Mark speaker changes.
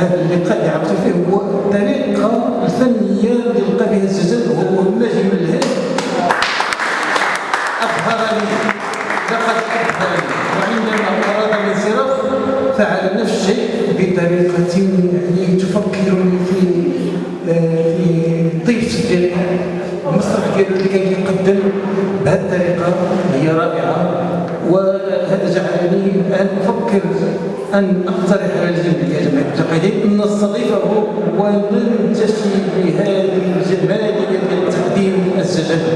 Speaker 1: هذا اللقاء اللي عرفت فيه هو الطريقة الفنيه اللي لقى بها الزجاج وهو النجم الهادي اظهر لي لقد اظهر لي وعندما أراد الانصراف فعل نفس الشيء بطريقة يعني تفكرني في آه، في طيب صديق المسرح ديالو اللي كان كيقدم بهذه الطريقة هي رائعة وهذا جعلني أن أفكر أن أقترح على الجميع يا جماعة. المتقدمين ان نستضيفه وننتشي